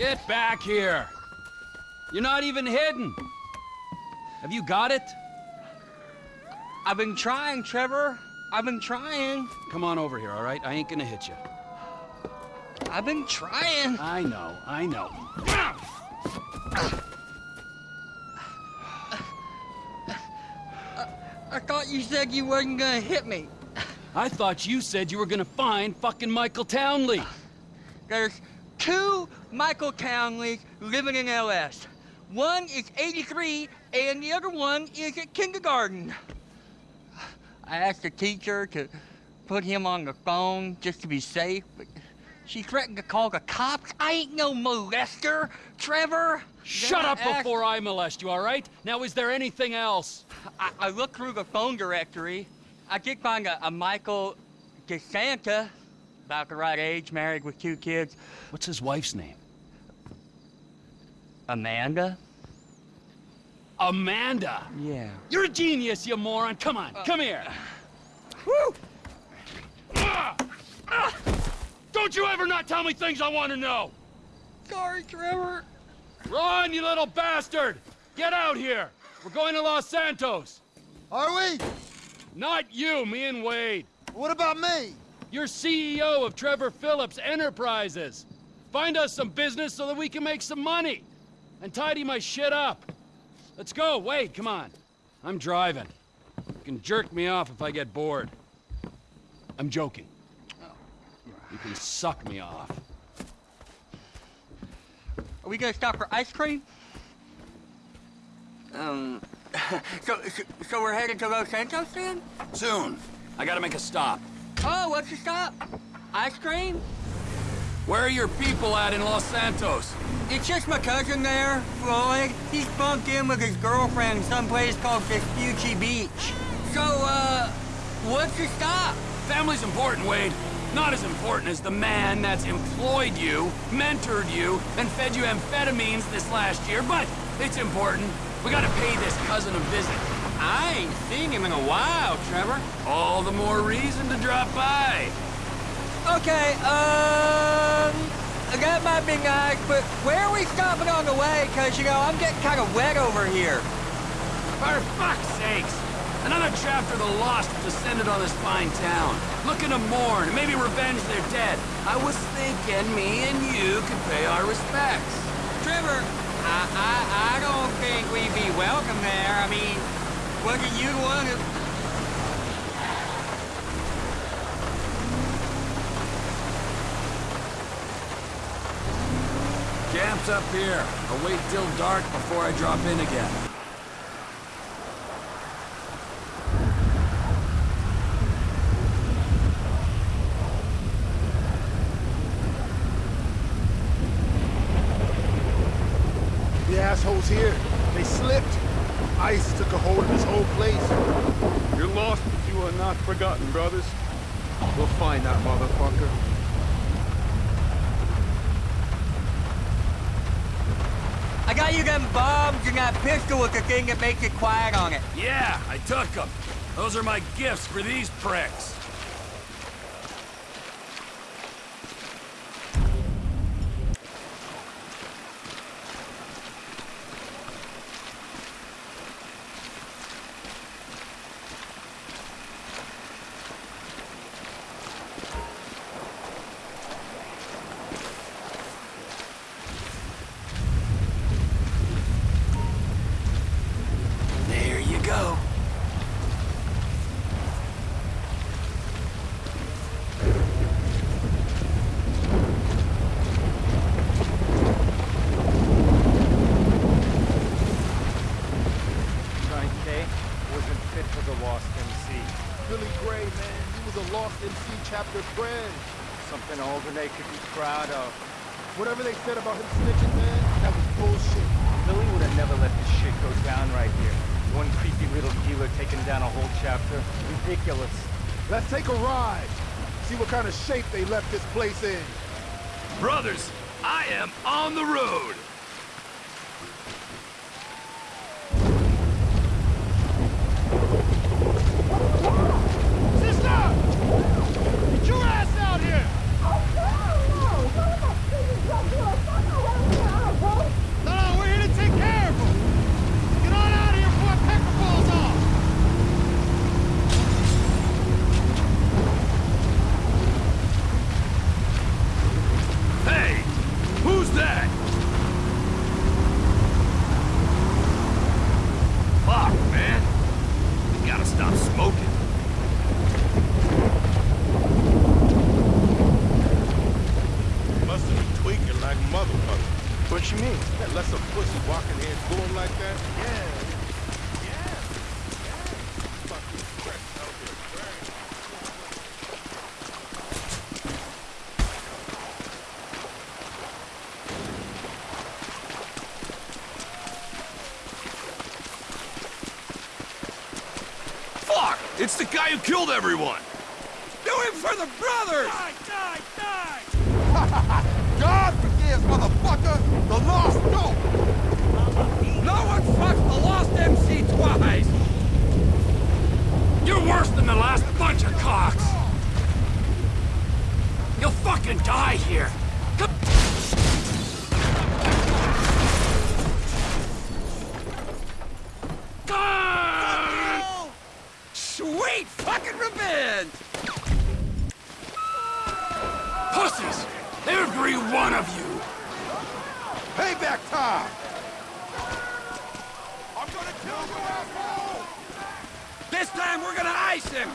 Get back here! You're not even hidden! Have you got it? I've been trying, Trevor. I've been trying. Come on over here, all right? I ain't gonna hit you. I've been trying. I know, I know. I thought you said you wasn't gonna hit me. I thought you said you were gonna find fucking Michael Townley. There's two Michael Townleys living in LS. One is 83, and the other one is at kindergarten. I asked the teacher to put him on the phone just to be safe, but she threatened to call the cops. I ain't no molester, Trevor. Shut Then up I before I molest you, all right? Now, is there anything else? I, I looked through the phone directory. I did find a, a Michael DeSanta, about the right age, married with two kids. What's his wife's name? Amanda? Amanda! Yeah. You're a genius, you moron! Come on, Uh, come here! Woo! Ah! Ah! Don't you ever not tell me things I want to know! Sorry, Trevor. Run, you little bastard! Get out here! We're going to Los Santos! Are we? Not you, me and Wade. What about me? You're CEO of Trevor Phillips Enterprises. Find us some business so that we can make some money. And tidy my shit up. Let's go, Wade, come on. I'm driving. You can jerk me off if I get bored. I'm joking. You can suck me off. Are we gonna stop for ice cream? Um, so, so, so we're headed to Los Santos then? Soon. I gotta make a stop. Oh, what's your stop? Ice cream? Where are your people at in Los Santos? It's just my cousin there, Floyd. He's bunked in with his girlfriend someplace called Vespucci Beach. So, uh, what's your stop? Family's important, Wade. Not as important as the man that's employed you, mentored you, and fed you amphetamines this last year, but it's important. We gotta pay this cousin a visit. I ain't seen him in a while, Trevor. All the more reason to drop by. Okay, um, that might be nice, but where are we stopping on the way? Cause, you know, I'm getting kind of wet over here. For fuck's sakes! Another chapter of the lost descended on this fine town. Looking to mourn and maybe revenge their dead. I was thinking me and you could pay our respects. Trevor, I, I, I don't think we'd be welcome there. I mean, wasn't you one who... Camp's up here. I'll wait till dark before I drop in again. The assholes here, they slipped. Ice took a hold of this whole place. You're lost, but you are not forgotten, brothers. We'll find that motherfucker. I got you them bombs and that pistol with the thing that makes it quiet on it. Yeah, I took them. Those are my gifts for these pricks. There you go. Frank K wasn't fit for the Lost MC. Billy Grey, man, he was a Lost MC chapter friend. Something Alderney could be proud of. Whatever they said about him snitching, man, that was bullshit. Billy would have never let this shit go down right here. One creepy little dealer taking down a whole chapter. Ridiculous. Let's take a ride. See what kind of shape they left this place in. Brothers, I am on the road. Get your ass out here! Oh, no, no! What the fuck is Who's that? Fuck, man. You gotta stop smoking. Must have been tweaking like motherfucker. What you mean? Yeah, let some pussy walking here and going like that. Yeah. Yeah. Fucking crack out here, right? Fuck! It's the guy who killed everyone! Do it for the brothers! Die, die, die! God forgives, motherfucker! The lost dope! No one fucks the lost MC twice! You're worse than the last bunch of cocks! You'll fucking die here! Come Come- Sweet fucking revenge! Pussies! Every one of you! Payback time! I'm gonna kill you, asshole! This time we're gonna ice him!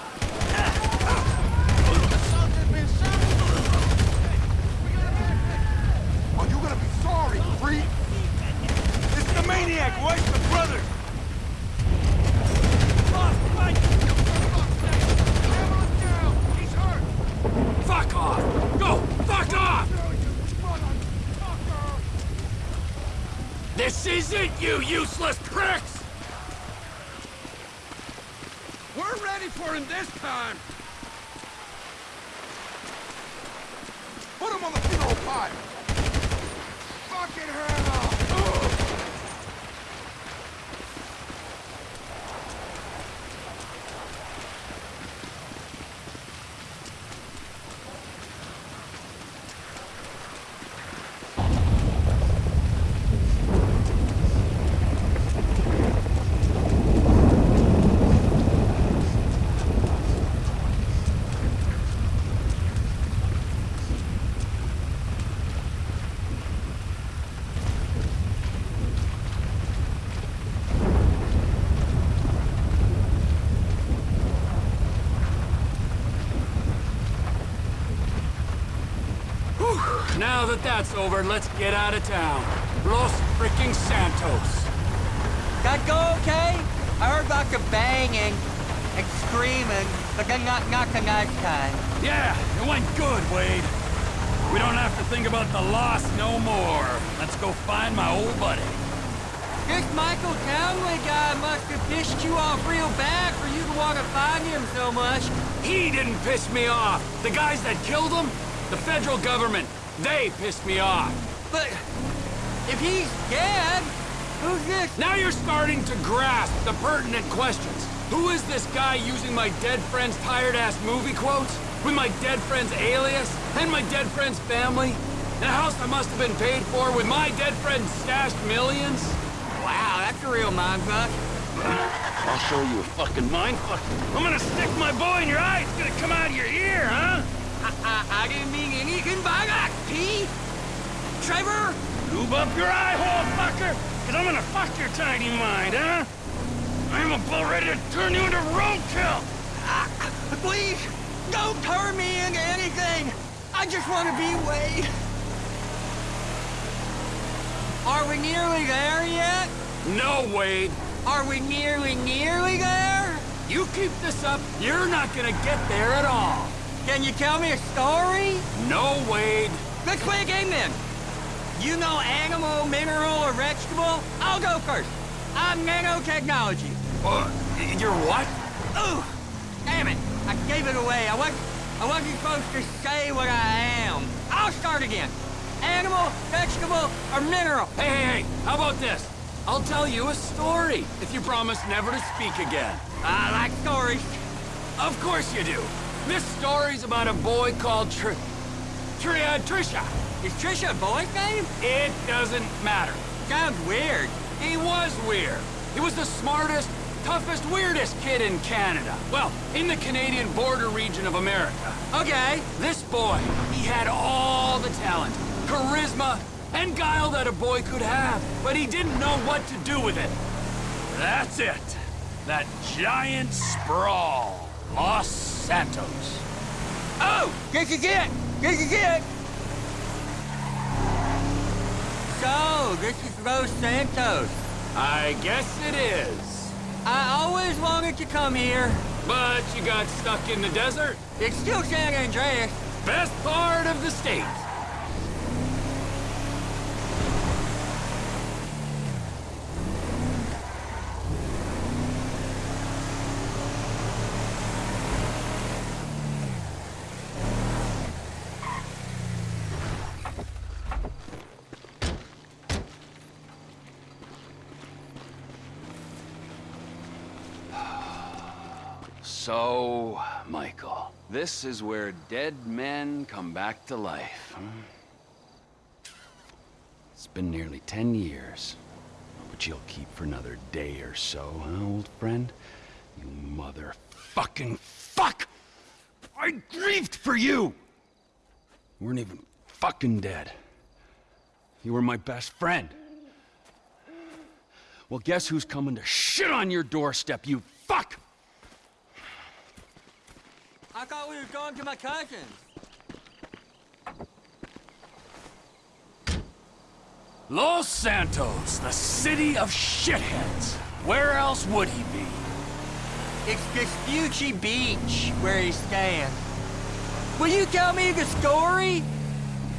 Are you gonna be sorry, creep? It's the maniac, where's the brother? Fuck off! Go! Fuck off! This isn't you, useless pricks! We're ready for him this time! Put him on the funeral pyre! Fucking hell! Whew. Now that that's over, let's get out of town. Los freaking Santos. That go okay? I heard about the banging and screaming, but then not nothing that time. Yeah, it went good, Wade. We don't have to think about the loss no more. Let's go find my old buddy. This Michael Townley guy must have pissed you off real bad for you to want to find him so much. He didn't piss me off. The guys that killed him, the federal government, they pissed me off. But if he's dead, who's this? Now you're starting to grasp the pertinent questions. Who is this guy using my dead friend's tired-ass movie quotes? With my dead friend's alias? And my dead friend's family? In a house that must have been paid for with my dead friend's stashed millions? Wow, that's a real mindfuck. I'll show you a fucking mindfuck. I'm gonna stick my boy in your eye. It's gonna come out of your ear, huh? I, I, I didn't mean anything by that, P. Trevor, Lube up your eye hole, fucker! Cause I'm gonna fuck your tiny mind, huh? I'm about ready to turn you into roadkill! uh, please, don't turn me into anything. I just want to be Wade. Are we nearly there yet? No, Wade. Are we nearly, nearly there? You keep this up, you're not gonna get there at all. Can you tell me a story? No, Wade. Let's play a game then. You know animal, mineral, or vegetable? I'll go first. I'm nanotechnology. Uh, you're what? Ooh, damn it. I gave it away. I wasn't, I wasn't supposed to say what I am. I'll start again. Animal, vegetable, or mineral? Hey, hey, hey, how about this? I'll tell you a story if you promise never to speak again. I like stories. Of course you do. This story's about a boy called Tr... Tri... uh, Trisha. Is Trisha a boy's name? It doesn't matter. Sounds weird. He was weird. He was the smartest, toughest, weirdest kid in Canada. Well, in the Canadian border region of America. Okay. This boy, he had all the talent, charisma, and guile that a boy could have, but he didn't know what to do with it. That's it. That giant sprawl, Los Santos. Oh, this is it. This is it. So, this is Los Santos. I guess it is. I always wanted to come here. But you got stuck in the desert. It's still San Andreas. Best part of the state. So, Michael, this is where dead men come back to life. It's been nearly ten years, but you'll keep for another day or so, huh, old friend? You motherfucking fuck! I grieved for you! You weren't even fucking dead. You were my best friend. Well, guess who's coming to shit on your doorstep, you fuck! I thought we were going to my cousin's. Los Santos, the city of shitheads. Where else would he be? It's Vespucci Beach where he's staying. Will you tell me the story?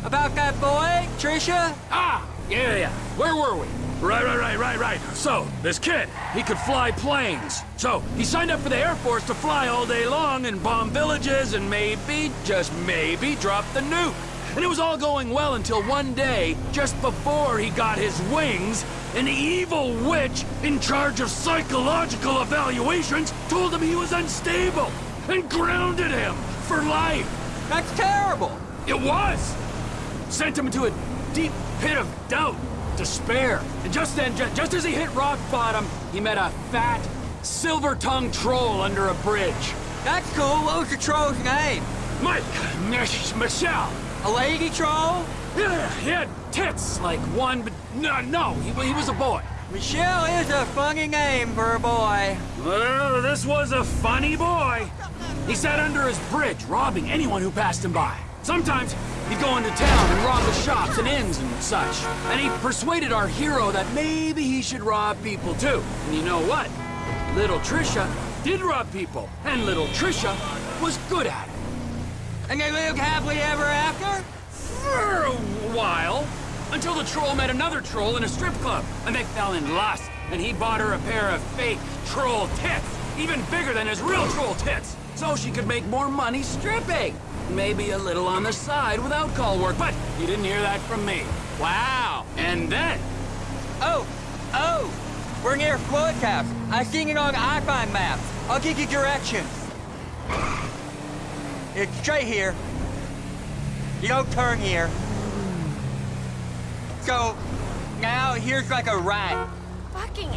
About that boy, Trisha? Ah, yeah, yeah. Where were we? Right, right, right, right, right. So, this kid, he could fly planes. So, he signed up for the Air Force to fly all day long and bomb villages and maybe, just maybe, drop the nuke. And it was all going well until one day, just before he got his wings, an evil witch in charge of psychological evaluations told him he was unstable and grounded him for life. That's terrible. It was! Sent him into a deep pit of doubt, despair. And just then, ju just as he hit rock bottom, he met a fat, silver-tongued troll under a bridge. That's cool. What was the troll's name? Mike, Michelle. A lady troll? Yeah, he had tits like one, but no, no, he, he was a boy. Michelle is a funny name for a boy. Well, this was a funny boy. He sat under his bridge, robbing anyone who passed him by. Sometimes he'd go into town and rob the shops and inns and such. And he persuaded our hero that maybe he should rob people too. And you know what? Little Trisha did rob people, and little Trisha was good at it. And they lived happily ever after? For a while. Until the troll met another troll in a strip club, and they fell in lust, and he bought her a pair of fake troll tits, even bigger than his real troll tits, so she could make more money stripping. Maybe a little on the side without call work, but you didn't hear that from me. Wow. And then, Oh, oh. We're near Floyd's house. I seen it on iFind maps. I'll give you directions. It's straight here. You don't turn here. So, now here's like a right. Fucking.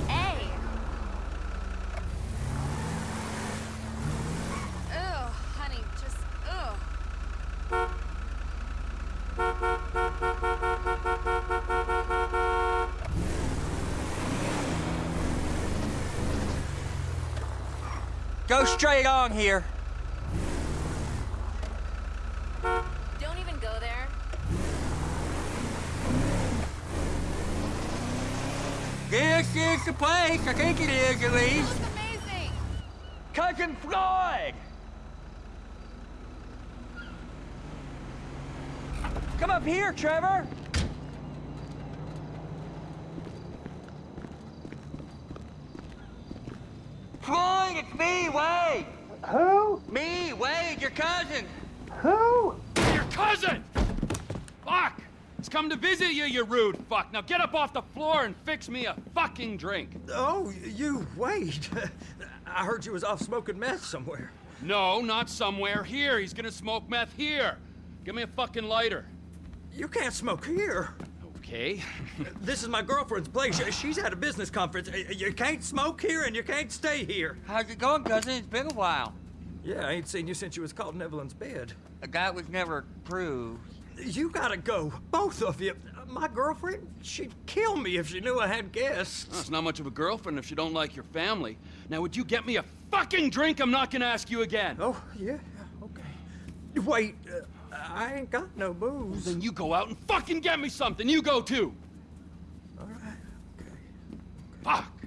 Ugh, honey, just ugh. Go straight on here. Don't even go there. This is the place. I think it is, at That least. was amazing. Cousin Floyd! Come up here, Trevor! Floyd, it's me, Wade! Who? Me, Wade, your cousin! Who? your cousin! Fuck! He's come to visit you, you rude fuck. Now get up off the floor and fix me a fucking drink. Oh, you, wait. I heard you was off smoking meth somewhere. No, not somewhere. Here, he's gonna smoke meth here. Give me a fucking lighter. You can't smoke here. Okay. This is my girlfriend's place. She's at a business conference. You can't smoke here and you can't stay here. How's it going, cousin? It's been a while. Yeah, I ain't seen you since you was caught in Evelyn's bed. That was never proved. You gotta go, both of you. my girlfriend, she'd kill me if she knew I had guests. That's not much of a girlfriend if she don't like your family. Now, would you get me a fucking drink? I'm not gonna ask you again. Oh, yeah, okay. Wait, uh, I ain't got no booze. Then you go out and fucking get me something. You go too. All right, okay. Fuck.